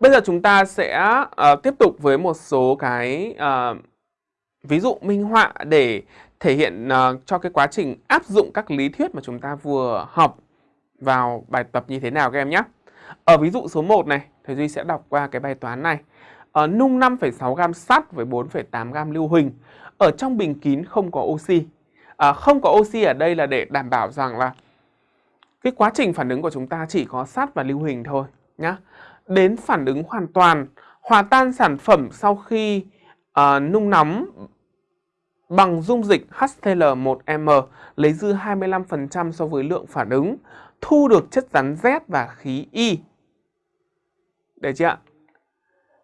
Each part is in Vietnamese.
Bây giờ chúng ta sẽ uh, tiếp tục với một số cái uh, ví dụ minh họa để thể hiện uh, cho cái quá trình áp dụng các lý thuyết mà chúng ta vừa học vào bài tập như thế nào các em nhé. Ở ví dụ số 1 này, thầy Duy sẽ đọc qua cái bài toán này. Ở nung 5,6 gam sắt với 4,8 gam lưu huỳnh. Ở trong bình kín không có oxy. À, không có oxy ở đây là để đảm bảo rằng là cái quá trình phản ứng của chúng ta chỉ có sắt và lưu huỳnh thôi nhá. Đến phản ứng hoàn toàn, hòa tan sản phẩm sau khi uh, nung nóng bằng dung dịch HCl1m lấy dư 25% so với lượng phản ứng, thu được chất rắn Z và khí Y. Được chưa ạ?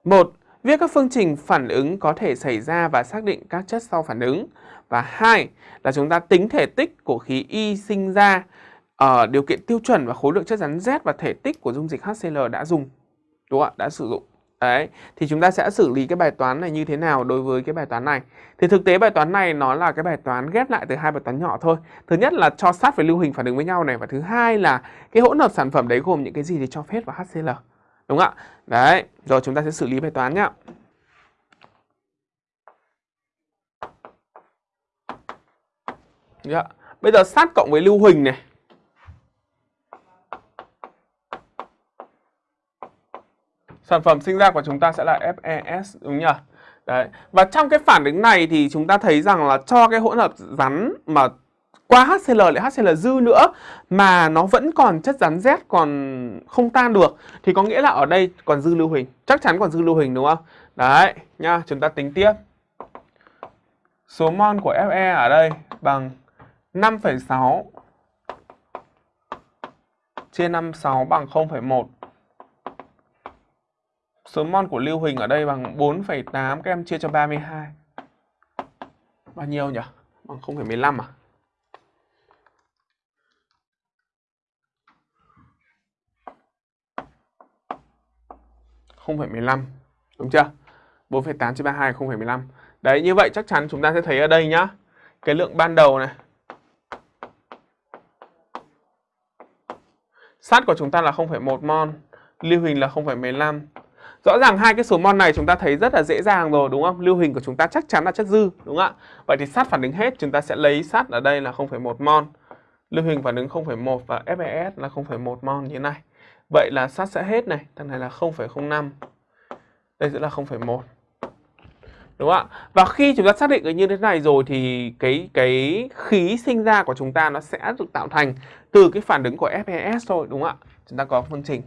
1. Viết các phương trình phản ứng có thể xảy ra và xác định các chất sau phản ứng. Và hai là chúng ta tính thể tích của khí Y sinh ra ở điều kiện tiêu chuẩn và khối lượng chất rắn Z và thể tích của dung dịch HCl đã dùng. Đúng không ạ? Đã sử dụng. Đấy, thì chúng ta sẽ xử lý cái bài toán này như thế nào đối với cái bài toán này. Thì thực tế bài toán này nó là cái bài toán ghép lại từ hai bài toán nhỏ thôi. Thứ nhất là cho sát với lưu hình phản ứng với nhau này và thứ hai là cái hỗn hợp sản phẩm đấy gồm những cái gì thì cho phép và HCl. Đúng không ạ? Đấy, rồi chúng ta sẽ xử lý bài toán nhá. Yeah. Bây giờ sát cộng với lưu huỳnh này sản phẩm sinh ra của chúng ta sẽ là FES đúng nhỉ? Đấy. Và trong cái phản ứng này thì chúng ta thấy rằng là cho cái hỗn hợp rắn mà qua HCl lại HCl dư nữa mà nó vẫn còn chất rắn Z còn không tan được thì có nghĩa là ở đây còn dư lưu huỳnh, chắc chắn còn dư lưu huỳnh đúng không? Đấy, nha, chúng ta tính tiếp. Số mol của Fe ở đây bằng 5,6 chia 56 bằng 0,1 Số mol của lưu huỳnh ở đây bằng 4,8 các em chia cho 32. Bao nhiêu nhỉ? Bằng 0,15 à? không phải 15 đúng chưa 4,8 chia 32 0,15 đấy như vậy chắc chắn chúng ta sẽ thấy ở đây nhá cái lượng ban đầu này sắt của chúng ta là 0,1 mol lưu huỳnh là 0,15 Rõ ràng hai cái số mol này chúng ta thấy rất là dễ dàng rồi đúng không? Lưu hình của chúng ta chắc chắn là chất dư đúng không ạ? Vậy thì sắt phản ứng hết chúng ta sẽ lấy sắt ở đây là 0,1 mol. Lưu hình phản ứng 0,1 và FeS là 0,1 mol như thế này. Vậy là sắt sẽ hết này, thằng này là 0,05. Đây sẽ là 0,1. Đúng không ạ? Và khi chúng ta xác định như thế này rồi thì cái cái khí sinh ra của chúng ta nó sẽ được tạo thành từ cái phản ứng của FeS thôi đúng không ạ? Chúng ta có phương trình